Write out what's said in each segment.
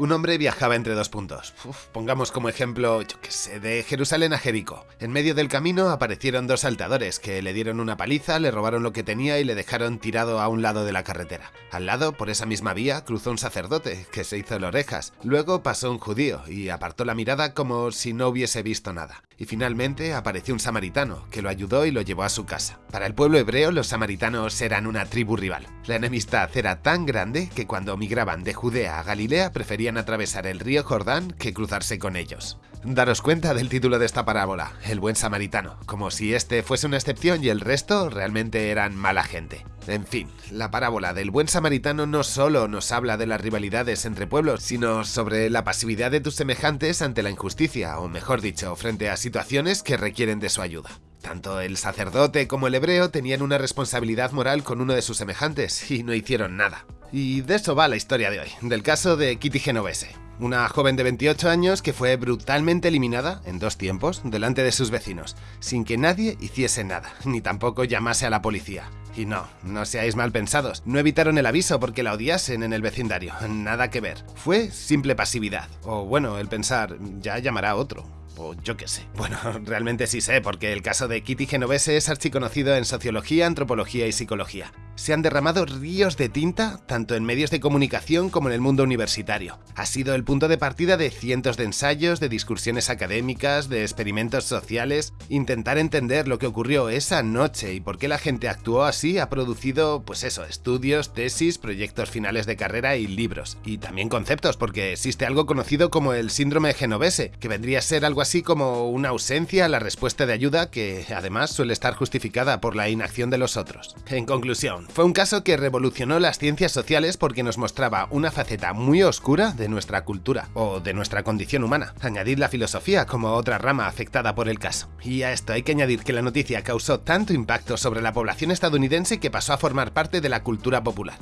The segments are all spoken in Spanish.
Un hombre viajaba entre dos puntos. Pongamos como ejemplo, yo qué sé, de Jerusalén a Jericó. En medio del camino aparecieron dos saltadores que le dieron una paliza, le robaron lo que tenía y le dejaron tirado a un lado de la carretera. Al lado, por esa misma vía, cruzó un sacerdote que se hizo el orejas. Luego pasó un judío y apartó la mirada como si no hubiese visto nada. Y finalmente apareció un samaritano que lo ayudó y lo llevó a su casa. Para el pueblo hebreo, los samaritanos eran una tribu rival. La enemistad era tan grande que cuando migraban de Judea a Galilea preferían atravesar el río Jordán que cruzarse con ellos. Daros cuenta del título de esta parábola, el buen samaritano, como si este fuese una excepción y el resto realmente eran mala gente. En fin, la parábola del buen samaritano no solo nos habla de las rivalidades entre pueblos, sino sobre la pasividad de tus semejantes ante la injusticia, o mejor dicho, frente a situaciones que requieren de su ayuda. Tanto el sacerdote como el hebreo tenían una responsabilidad moral con uno de sus semejantes y no hicieron nada. Y de eso va la historia de hoy, del caso de Kitty Genovese, una joven de 28 años que fue brutalmente eliminada, en dos tiempos, delante de sus vecinos, sin que nadie hiciese nada, ni tampoco llamase a la policía. Y no, no seáis mal pensados, no evitaron el aviso porque la odiasen en el vecindario, nada que ver. Fue simple pasividad, o bueno, el pensar, ya llamará a otro, o yo qué sé. Bueno, realmente sí sé, porque el caso de Kitty Genovese es archiconocido en sociología, antropología y psicología se han derramado ríos de tinta tanto en medios de comunicación como en el mundo universitario. Ha sido el punto de partida de cientos de ensayos, de discusiones académicas, de experimentos sociales. Intentar entender lo que ocurrió esa noche y por qué la gente actuó así ha producido, pues eso, estudios, tesis, proyectos finales de carrera y libros. Y también conceptos, porque existe algo conocido como el síndrome genovese, que vendría a ser algo así como una ausencia a la respuesta de ayuda que además suele estar justificada por la inacción de los otros. En conclusión, fue un caso que revolucionó las ciencias sociales porque nos mostraba una faceta muy oscura de nuestra cultura, o de nuestra condición humana. Añadid la filosofía como otra rama afectada por el caso. Y a esto hay que añadir que la noticia causó tanto impacto sobre la población estadounidense que pasó a formar parte de la cultura popular.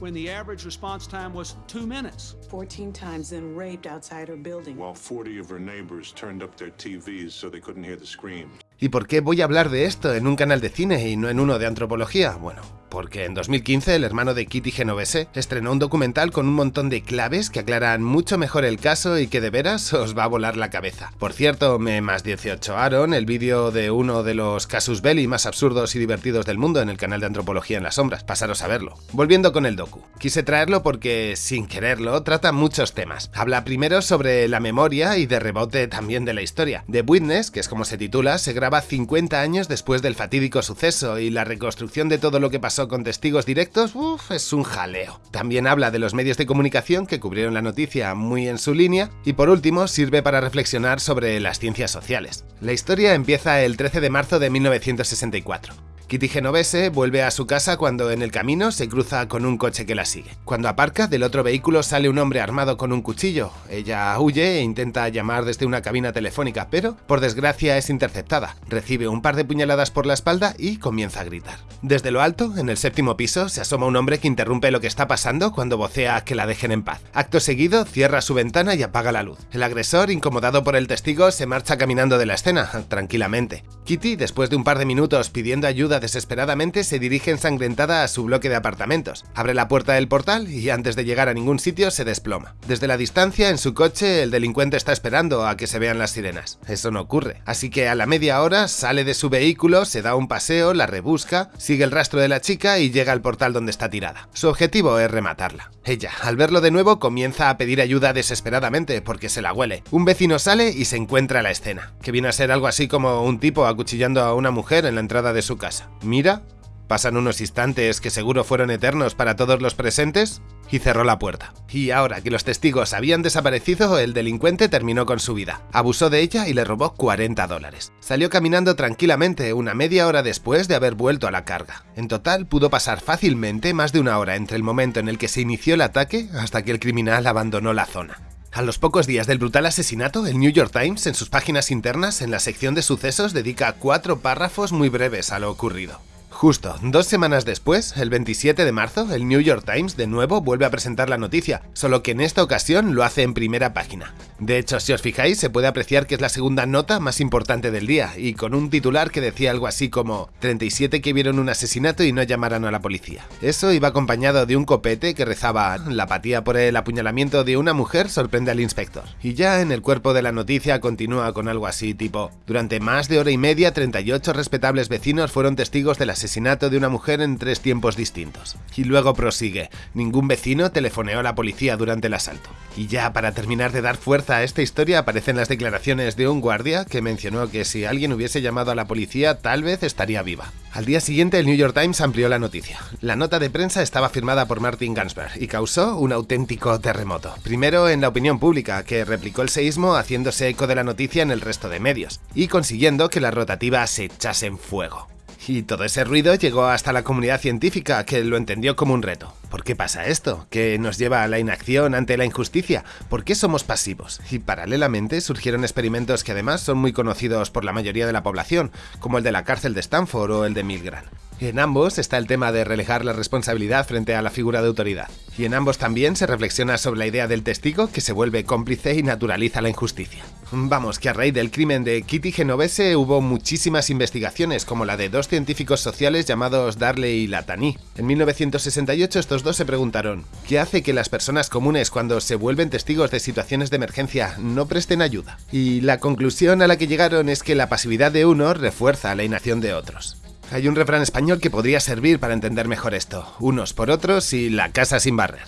When the average response time was two minutes. 14 times then raped outside her building. While 40 of her neighbors turned up their TVs so they couldn't hear the screams. ¿Y por qué voy a hablar de esto en un canal de cine y no en uno de antropología? Bueno, porque en 2015 el hermano de Kitty Genovese estrenó un documental con un montón de claves que aclaran mucho mejor el caso y que de veras os va a volar la cabeza. Por cierto, me más 18 Aaron, el vídeo de uno de los casus belli más absurdos y divertidos del mundo en el canal de Antropología en las Sombras, pasaros a verlo. Volviendo con el docu, quise traerlo porque, sin quererlo, trata muchos temas. Habla primero sobre la memoria y de rebote también de la historia. The Witness, que es como se titula, se graba 50 años después del fatídico suceso y la reconstrucción de todo lo que pasó con testigos directos, uff, es un jaleo. También habla de los medios de comunicación que cubrieron la noticia muy en su línea y por último sirve para reflexionar sobre las ciencias sociales. La historia empieza el 13 de marzo de 1964. Kitty Genovese vuelve a su casa cuando en el camino se cruza con un coche que la sigue. Cuando aparca, del otro vehículo sale un hombre armado con un cuchillo. Ella huye e intenta llamar desde una cabina telefónica, pero por desgracia es interceptada. Recibe un par de puñaladas por la espalda y comienza a gritar. Desde lo alto, en el séptimo piso, se asoma un hombre que interrumpe lo que está pasando cuando vocea que la dejen en paz. Acto seguido, cierra su ventana y apaga la luz. El agresor, incomodado por el testigo, se marcha caminando de la escena, tranquilamente. Kitty, después de un par de minutos pidiendo ayuda desesperadamente se dirige ensangrentada a su bloque de apartamentos. Abre la puerta del portal y antes de llegar a ningún sitio se desploma. Desde la distancia, en su coche, el delincuente está esperando a que se vean las sirenas. Eso no ocurre. Así que a la media hora sale de su vehículo, se da un paseo, la rebusca, sigue el rastro de la chica y llega al portal donde está tirada. Su objetivo es rematarla. Ella, al verlo de nuevo, comienza a pedir ayuda desesperadamente porque se la huele. Un vecino sale y se encuentra la escena, que viene a ser algo así como un tipo acuchillando a una mujer en la entrada de su casa. Mira, pasan unos instantes que seguro fueron eternos para todos los presentes, y cerró la puerta. Y ahora que los testigos habían desaparecido, el delincuente terminó con su vida. Abusó de ella y le robó 40 dólares. Salió caminando tranquilamente una media hora después de haber vuelto a la carga. En total pudo pasar fácilmente más de una hora entre el momento en el que se inició el ataque hasta que el criminal abandonó la zona. A los pocos días del brutal asesinato, el New York Times, en sus páginas internas, en la sección de sucesos, dedica cuatro párrafos muy breves a lo ocurrido. Justo, dos semanas después, el 27 de marzo, el New York Times de nuevo vuelve a presentar la noticia, solo que en esta ocasión lo hace en primera página. De hecho, si os fijáis, se puede apreciar que es la segunda nota más importante del día, y con un titular que decía algo así como 37 que vieron un asesinato y no llamaron a la policía. Eso iba acompañado de un copete que rezaba la apatía por el apuñalamiento de una mujer sorprende al inspector. Y ya en el cuerpo de la noticia continúa con algo así tipo durante más de hora y media 38 respetables vecinos fueron testigos del asesinato de una mujer en tres tiempos distintos. Y luego prosigue, ningún vecino telefoneó a la policía durante el asalto. Y ya para terminar de dar fuerza a esta historia aparecen las declaraciones de un guardia que mencionó que si alguien hubiese llamado a la policía tal vez estaría viva. Al día siguiente el New York Times amplió la noticia. La nota de prensa estaba firmada por Martin Gansberg y causó un auténtico terremoto. Primero en la opinión pública, que replicó el seísmo haciéndose eco de la noticia en el resto de medios, y consiguiendo que la rotativa se echase en fuego. Y todo ese ruido llegó hasta la comunidad científica, que lo entendió como un reto. ¿Por qué pasa esto? ¿Qué nos lleva a la inacción ante la injusticia? ¿Por qué somos pasivos? Y paralelamente surgieron experimentos que además son muy conocidos por la mayoría de la población, como el de la cárcel de Stanford o el de Milgram. En ambos está el tema de relegar la responsabilidad frente a la figura de autoridad. Y en ambos también se reflexiona sobre la idea del testigo que se vuelve cómplice y naturaliza la injusticia. Vamos, que a raíz del crimen de Kitty Genovese hubo muchísimas investigaciones, como la de dos científicos sociales llamados Darley y Latani. En 1968 estos dos se preguntaron, ¿qué hace que las personas comunes cuando se vuelven testigos de situaciones de emergencia no presten ayuda? Y la conclusión a la que llegaron es que la pasividad de unos refuerza la inacción de otros. Hay un refrán español que podría servir para entender mejor esto, unos por otros y la casa sin barrer.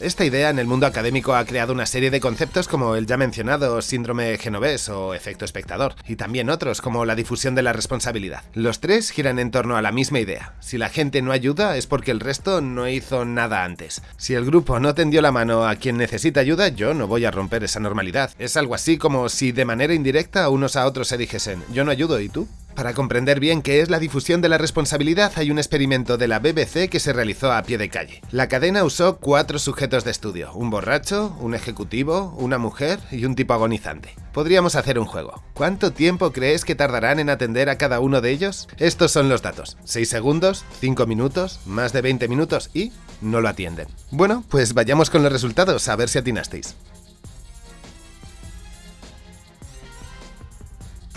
Esta idea en el mundo académico ha creado una serie de conceptos como el ya mencionado síndrome genovés o efecto espectador, y también otros como la difusión de la responsabilidad. Los tres giran en torno a la misma idea. Si la gente no ayuda es porque el resto no hizo nada antes. Si el grupo no tendió la mano a quien necesita ayuda, yo no voy a romper esa normalidad. Es algo así como si de manera indirecta unos a otros se dijesen, yo no ayudo y tú. Para comprender bien qué es la difusión de la responsabilidad hay un experimento de la BBC que se realizó a pie de calle. La cadena usó cuatro sujetos de estudio, un borracho, un ejecutivo, una mujer y un tipo agonizante. Podríamos hacer un juego. ¿Cuánto tiempo crees que tardarán en atender a cada uno de ellos? Estos son los datos. 6 segundos, 5 minutos, más de 20 minutos y no lo atienden. Bueno, pues vayamos con los resultados a ver si atinasteis.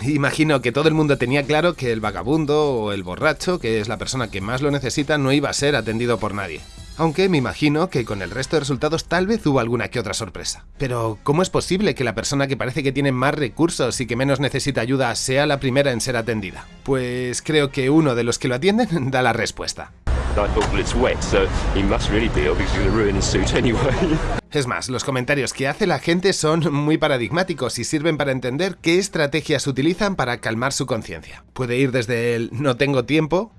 Imagino que todo el mundo tenía claro que el vagabundo o el borracho, que es la persona que más lo necesita, no iba a ser atendido por nadie. Aunque me imagino que con el resto de resultados tal vez hubo alguna que otra sorpresa. Pero, ¿cómo es posible que la persona que parece que tiene más recursos y que menos necesita ayuda sea la primera en ser atendida? Pues creo que uno de los que lo atienden da la respuesta. Es más, los comentarios que hace la gente son muy paradigmáticos y sirven para entender qué estrategias utilizan para calmar su conciencia. Puede ir desde el no tengo tiempo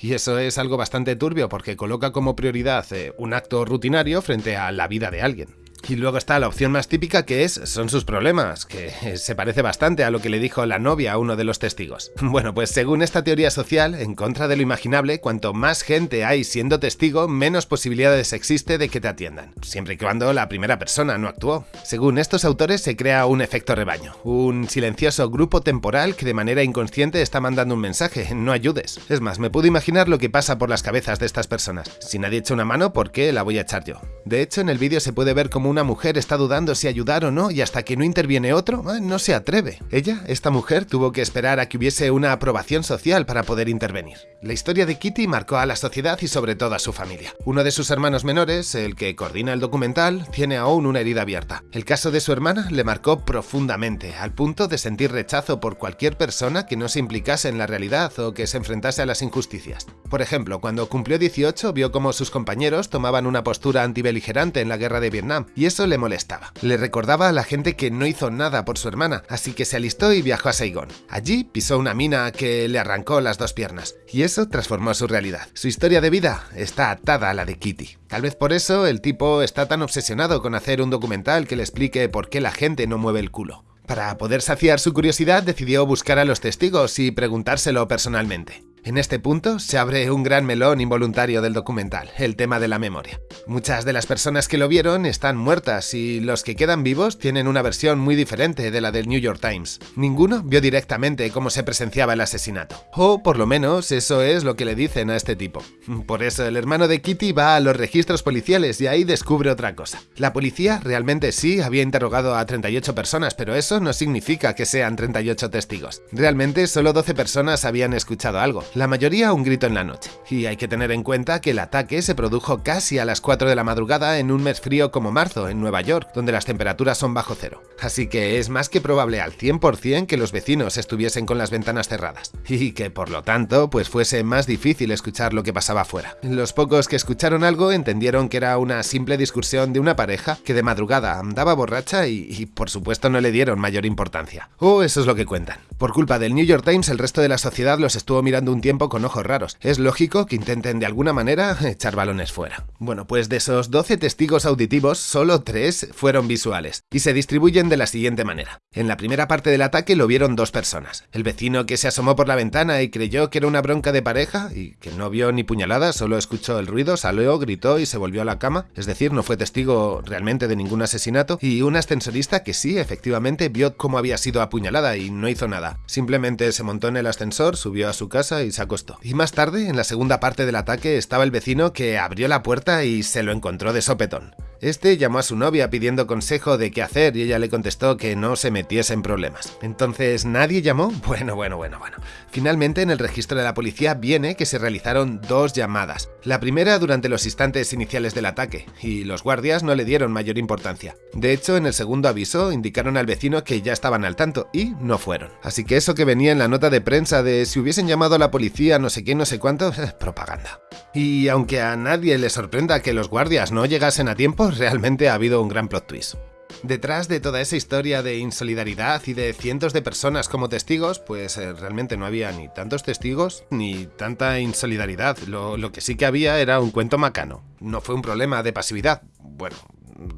y eso es algo bastante turbio porque coloca como prioridad eh, un acto rutinario frente a la vida de alguien. Y luego está la opción más típica que es son sus problemas, que se parece bastante a lo que le dijo la novia a uno de los testigos. Bueno, pues según esta teoría social, en contra de lo imaginable, cuanto más gente hay siendo testigo, menos posibilidades existe de que te atiendan, siempre y cuando la primera persona no actuó. Según estos autores se crea un efecto rebaño, un silencioso grupo temporal que de manera inconsciente está mandando un mensaje, no ayudes. Es más, me puedo imaginar lo que pasa por las cabezas de estas personas. Si nadie echa una mano, ¿por qué la voy a echar yo? De hecho, en el vídeo se puede ver como una mujer está dudando si ayudar o no y hasta que no interviene otro, eh, no se atreve. Ella, esta mujer, tuvo que esperar a que hubiese una aprobación social para poder intervenir. La historia de Kitty marcó a la sociedad y sobre todo a su familia. Uno de sus hermanos menores, el que coordina el documental, tiene aún una herida abierta. El caso de su hermana le marcó profundamente, al punto de sentir rechazo por cualquier persona que no se implicase en la realidad o que se enfrentase a las injusticias. Por ejemplo, cuando cumplió 18 vio como sus compañeros tomaban una postura antibeligerante en la guerra de Vietnam, y eso le molestaba. Le recordaba a la gente que no hizo nada por su hermana, así que se alistó y viajó a Saigón. Allí pisó una mina que le arrancó las dos piernas, y eso transformó su realidad. Su historia de vida está atada a la de Kitty. Tal vez por eso el tipo está tan obsesionado con hacer un documental que le explique por qué la gente no mueve el culo. Para poder saciar su curiosidad decidió buscar a los testigos y preguntárselo personalmente. En este punto se abre un gran melón involuntario del documental, el tema de la memoria. Muchas de las personas que lo vieron están muertas y los que quedan vivos tienen una versión muy diferente de la del New York Times. Ninguno vio directamente cómo se presenciaba el asesinato. O por lo menos eso es lo que le dicen a este tipo. Por eso el hermano de Kitty va a los registros policiales y ahí descubre otra cosa. La policía realmente sí había interrogado a 38 personas, pero eso no significa que sean 38 testigos. Realmente solo 12 personas habían escuchado algo la mayoría un grito en la noche. Y hay que tener en cuenta que el ataque se produjo casi a las 4 de la madrugada en un mes frío como marzo, en Nueva York, donde las temperaturas son bajo cero. Así que es más que probable al 100% que los vecinos estuviesen con las ventanas cerradas, y que por lo tanto pues fuese más difícil escuchar lo que pasaba afuera. Los pocos que escucharon algo entendieron que era una simple discusión de una pareja que de madrugada andaba borracha y, y por supuesto no le dieron mayor importancia. O eso es lo que cuentan. Por culpa del New York Times el resto de la sociedad los estuvo mirando un tiempo con ojos raros. Es lógico que intenten de alguna manera echar balones fuera. Bueno, pues de esos 12 testigos auditivos, solo 3 fueron visuales, y se distribuyen de la siguiente manera. En la primera parte del ataque lo vieron dos personas. El vecino que se asomó por la ventana y creyó que era una bronca de pareja, y que no vio ni puñalada, solo escuchó el ruido, salió, gritó y se volvió a la cama, es decir, no fue testigo realmente de ningún asesinato, y un ascensorista que sí, efectivamente, vio cómo había sido apuñalada y no hizo nada. Simplemente se montó en el ascensor, subió a su casa y se acostó. Y más tarde, en la segunda parte del ataque, estaba el vecino que abrió la puerta y se lo encontró de sopetón. Este llamó a su novia pidiendo consejo de qué hacer y ella le contestó que no se metiese en problemas. Entonces, ¿nadie llamó? Bueno, bueno, bueno, bueno. Finalmente, en el registro de la policía viene que se realizaron dos llamadas. La primera durante los instantes iniciales del ataque, y los guardias no le dieron mayor importancia. De hecho, en el segundo aviso indicaron al vecino que ya estaban al tanto, y no fueron. Así que eso que venía en la nota de prensa de si hubiesen llamado a la policía no sé qué, no sé cuánto, propaganda. Y aunque a nadie le sorprenda que los guardias no llegasen a tiempo, realmente ha habido un gran plot twist. Detrás de toda esa historia de insolidaridad y de cientos de personas como testigos, pues eh, realmente no había ni tantos testigos ni tanta insolidaridad. Lo, lo que sí que había era un cuento macano. No fue un problema de pasividad. Bueno,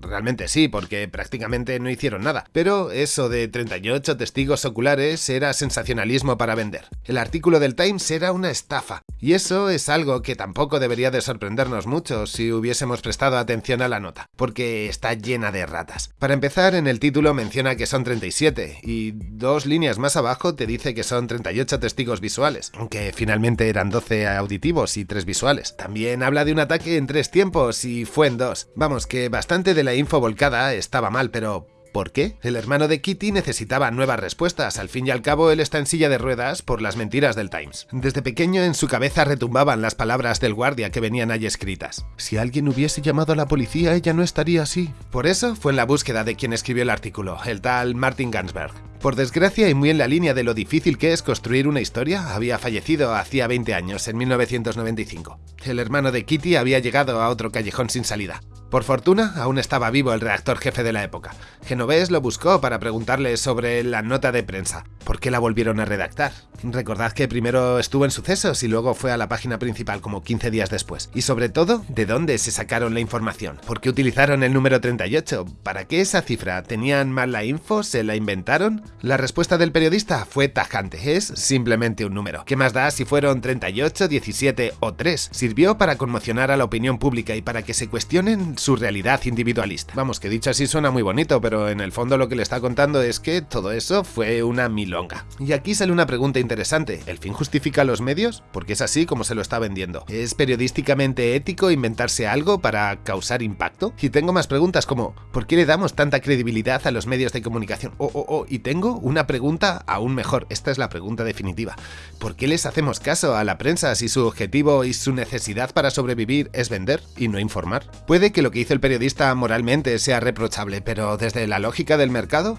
realmente sí, porque prácticamente no hicieron nada. Pero eso de 38 testigos oculares era sensacionalismo para vender. El artículo del Times era una estafa. Y eso es algo que tampoco debería de sorprendernos mucho si hubiésemos prestado atención a la nota, porque está llena de ratas. Para empezar, en el título menciona que son 37, y dos líneas más abajo te dice que son 38 testigos visuales, aunque finalmente eran 12 auditivos y 3 visuales. También habla de un ataque en tres tiempos y fue en dos. Vamos, que bastante de la info volcada estaba mal, pero ¿Por qué? El hermano de Kitty necesitaba nuevas respuestas, al fin y al cabo él está en silla de ruedas por las mentiras del Times. Desde pequeño en su cabeza retumbaban las palabras del guardia que venían allí escritas. Si alguien hubiese llamado a la policía ella no estaría así. Por eso fue en la búsqueda de quien escribió el artículo, el tal Martin Gansberg. Por desgracia y muy en la línea de lo difícil que es construir una historia, había fallecido hacía 20 años, en 1995. El hermano de Kitty había llegado a otro callejón sin salida. Por fortuna, aún estaba vivo el redactor jefe de la época. Genovés lo buscó para preguntarle sobre la nota de prensa. ¿Por qué la volvieron a redactar? Recordad que primero estuvo en sucesos y luego fue a la página principal como 15 días después. Y sobre todo, ¿de dónde se sacaron la información? ¿Por qué utilizaron el número 38? ¿Para qué esa cifra? ¿Tenían mal la info? ¿Se la inventaron? La respuesta del periodista fue tajante, es simplemente un número. ¿Qué más da si fueron 38, 17 o 3? Sirvió para conmocionar a la opinión pública y para que se cuestionen su realidad individualista. Vamos, que dicho así suena muy bonito, pero en el fondo lo que le está contando es que todo eso fue una milonga. Y aquí sale una pregunta interesante, ¿el fin justifica los medios? Porque es así como se lo está vendiendo. ¿Es periodísticamente ético inventarse algo para causar impacto? Y tengo más preguntas como, ¿por qué le damos tanta credibilidad a los medios de comunicación? Oh, oh, oh, y tengo una pregunta aún mejor, esta es la pregunta definitiva. ¿Por qué les hacemos caso a la prensa si su objetivo y su necesidad para sobrevivir es vender y no informar? Puede que lo que hizo el periodista moralmente sea reprochable, pero desde la lógica del mercado,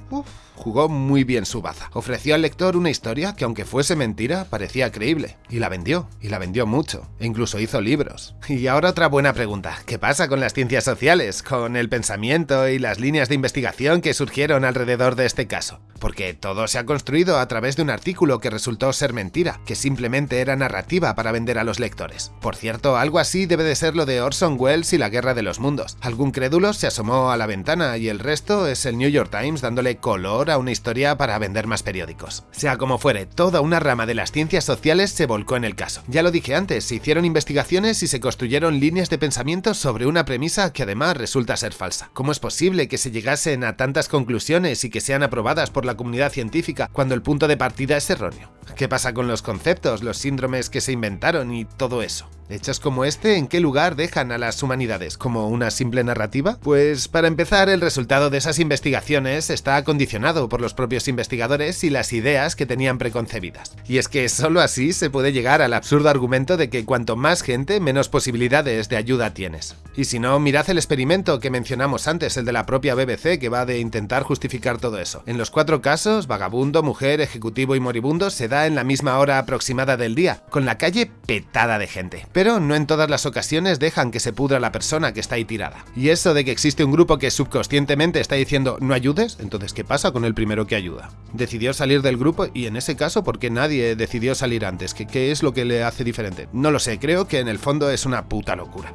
jugó muy bien su baza. Ofreció al lector una historia que aunque fuese mentira, parecía creíble. Y la vendió, y la vendió mucho. E incluso hizo libros. Y ahora otra buena pregunta. ¿Qué pasa con las ciencias sociales? Con el pensamiento y las líneas de investigación que surgieron alrededor de este caso. Porque todo se ha construido a través de un artículo que resultó ser mentira, que simplemente era narrativa para vender a los lectores. Por cierto, algo así debe de ser lo de Orson Welles y la Guerra de los Mundos Algún crédulo se asomó a la ventana y el resto es el New York Times dándole color a una historia para vender más periódicos. Sea como fuere, toda una rama de las ciencias sociales se volcó en el caso. Ya lo dije antes, se hicieron investigaciones y se construyeron líneas de pensamiento sobre una premisa que además resulta ser falsa. ¿Cómo es posible que se llegasen a tantas conclusiones y que sean aprobadas por la comunidad científica cuando el punto de partida es erróneo? ¿Qué pasa con los conceptos, los síndromes que se inventaron y todo eso? Hechos como este, ¿en qué lugar dejan a las humanidades? ¿Como una simple narrativa? Pues para empezar, el resultado de esas investigaciones está condicionado por los propios investigadores y las ideas que tenían preconcebidas. Y es que solo así se puede llegar al absurdo argumento de que cuanto más gente, menos posibilidades de ayuda tienes. Y si no, mirad el experimento que mencionamos antes, el de la propia BBC, que va de intentar justificar todo eso. En los cuatro casos, vagabundo, mujer, ejecutivo y moribundo, se da en la misma hora aproximada del día, con la calle petada de gente pero no en todas las ocasiones dejan que se pudra la persona que está ahí tirada. Y eso de que existe un grupo que subconscientemente está diciendo no ayudes, entonces ¿qué pasa con el primero que ayuda? Decidió salir del grupo y en ese caso ¿por qué nadie decidió salir antes? ¿Qué, qué es lo que le hace diferente? No lo sé, creo que en el fondo es una puta locura.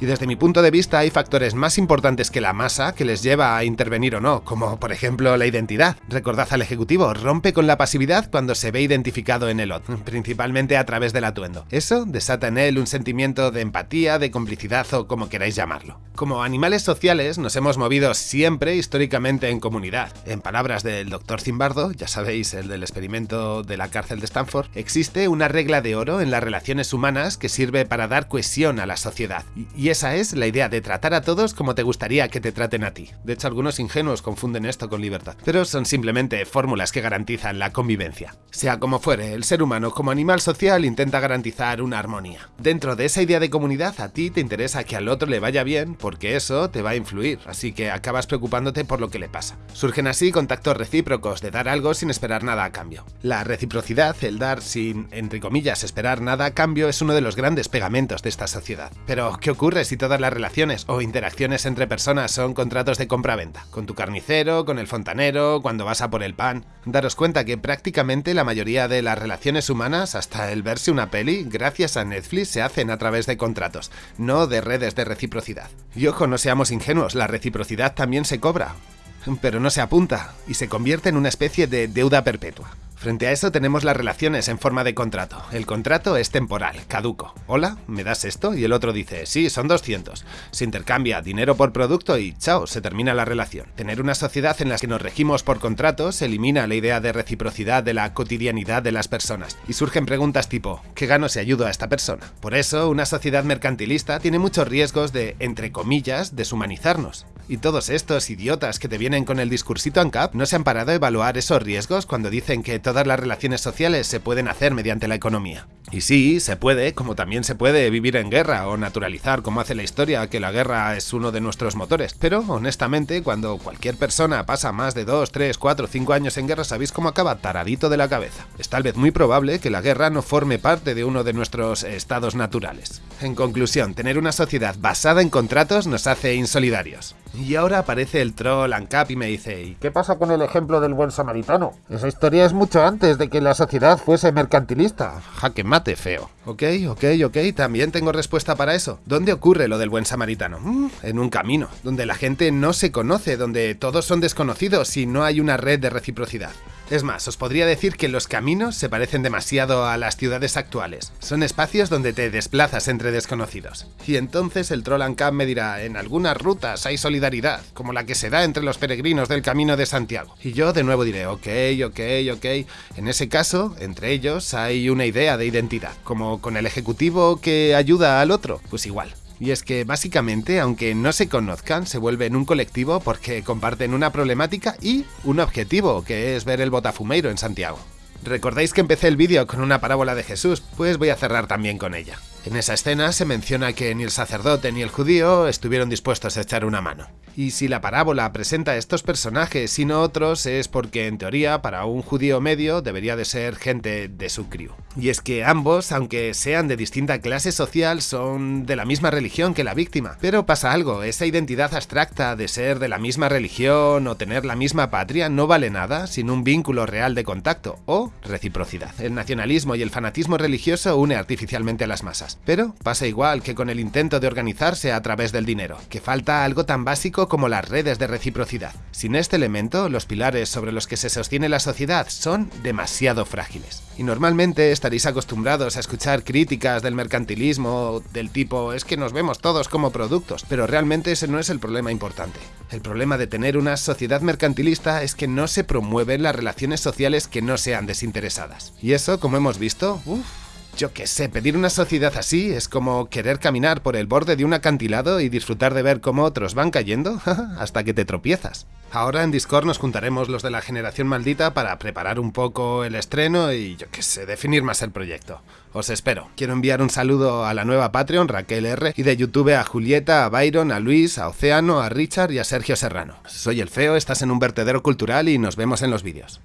Y desde mi punto de vista hay factores más importantes que la masa que les lleva a intervenir o no, como por ejemplo la identidad. Recordad al ejecutivo, rompe con la pasividad cuando se ve identificado en el otro, principalmente a través del atuendo. Eso desata en él un sentimiento de empatía, de complicidad o como queráis llamarlo. Como animales sociales nos hemos movido siempre históricamente en comunidad. En palabras del doctor Zimbardo, ya sabéis, el del experimento de la cárcel de Stanford, existe una regla de oro en las relaciones humanas que sirve para dar cohesión a la sociedad. Esa es la idea de tratar a todos como te gustaría que te traten a ti. De hecho, algunos ingenuos confunden esto con libertad, pero son simplemente fórmulas que garantizan la convivencia. Sea como fuere, el ser humano como animal social intenta garantizar una armonía. Dentro de esa idea de comunidad, a ti te interesa que al otro le vaya bien porque eso te va a influir, así que acabas preocupándote por lo que le pasa. Surgen así contactos recíprocos de dar algo sin esperar nada a cambio. La reciprocidad, el dar sin, entre comillas, esperar nada a cambio, es uno de los grandes pegamentos de esta sociedad. Pero, ¿qué ocurre si todas las relaciones o interacciones entre personas son contratos de compra-venta. Con tu carnicero, con el fontanero, cuando vas a por el pan. Daros cuenta que prácticamente la mayoría de las relaciones humanas, hasta el verse una peli, gracias a Netflix se hacen a través de contratos, no de redes de reciprocidad. Y ojo, no seamos ingenuos, la reciprocidad también se cobra. Pero no se apunta, y se convierte en una especie de deuda perpetua. Frente a eso tenemos las relaciones en forma de contrato. El contrato es temporal, caduco. Hola, ¿me das esto? Y el otro dice, sí, son 200. Se intercambia dinero por producto y chao, se termina la relación. Tener una sociedad en la que nos regimos por contratos elimina la idea de reciprocidad de la cotidianidad de las personas. Y surgen preguntas tipo, ¿qué gano si ayudo a esta persona? Por eso, una sociedad mercantilista tiene muchos riesgos de, entre comillas, deshumanizarnos. Y todos estos idiotas que te vienen con el discursito ANCAP no se han parado a evaluar esos riesgos cuando dicen que todas las relaciones sociales se pueden hacer mediante la economía. Y sí, se puede, como también se puede vivir en guerra o naturalizar como hace la historia que la guerra es uno de nuestros motores. Pero, honestamente, cuando cualquier persona pasa más de 2, 3, 4, 5 años en guerra, ¿sabéis cómo acaba? Taradito de la cabeza. Es tal vez muy probable que la guerra no forme parte de uno de nuestros estados naturales. En conclusión, tener una sociedad basada en contratos nos hace insolidarios. Y ahora aparece el troll ANCAP y me dice, ¿y qué pasa con el ejemplo del buen samaritano? Esa historia es mucho antes de que la sociedad fuese mercantilista. Jaque mate feo. Ok, ok, ok, también tengo respuesta para eso. ¿Dónde ocurre lo del buen samaritano? Mm, en un camino, donde la gente no se conoce, donde todos son desconocidos y no hay una red de reciprocidad. Es más, os podría decir que los caminos se parecen demasiado a las ciudades actuales. Son espacios donde te desplazas entre desconocidos. Y entonces el Troll Camp me dirá, en algunas rutas hay solidaridad, como la que se da entre los peregrinos del Camino de Santiago. Y yo de nuevo diré, ok, ok, ok. En ese caso, entre ellos hay una idea de identidad, como con el ejecutivo que ayuda al otro, pues igual. Y es que básicamente, aunque no se conozcan, se vuelven un colectivo porque comparten una problemática y un objetivo, que es ver el Botafumeiro en Santiago. ¿Recordáis que empecé el vídeo con una parábola de Jesús? Pues voy a cerrar también con ella. En esa escena se menciona que ni el sacerdote ni el judío estuvieron dispuestos a echar una mano. Y si la parábola presenta a estos personajes y no otros, es porque en teoría para un judío medio debería de ser gente de su crew. Y es que ambos, aunque sean de distinta clase social, son de la misma religión que la víctima. Pero pasa algo, esa identidad abstracta de ser de la misma religión o tener la misma patria no vale nada sin un vínculo real de contacto o reciprocidad. El nacionalismo y el fanatismo religioso une artificialmente a las masas. Pero pasa igual que con el intento de organizarse a través del dinero, que falta algo tan básico como las redes de reciprocidad. Sin este elemento, los pilares sobre los que se sostiene la sociedad son demasiado frágiles. Y normalmente estaréis acostumbrados a escuchar críticas del mercantilismo del tipo es que nos vemos todos como productos, pero realmente ese no es el problema importante. El problema de tener una sociedad mercantilista es que no se promueven las relaciones sociales que no sean desinteresadas. Y eso, como hemos visto, uff, yo qué sé, pedir una sociedad así es como querer caminar por el borde de un acantilado y disfrutar de ver cómo otros van cayendo hasta que te tropiezas. Ahora en Discord nos juntaremos los de la generación maldita para preparar un poco el estreno y yo qué sé, definir más el proyecto. Os espero. Quiero enviar un saludo a la nueva Patreon, Raquel R, y de YouTube a Julieta, a Byron, a Luis, a Océano, a Richard y a Sergio Serrano. Soy el Feo, estás en un vertedero cultural y nos vemos en los vídeos.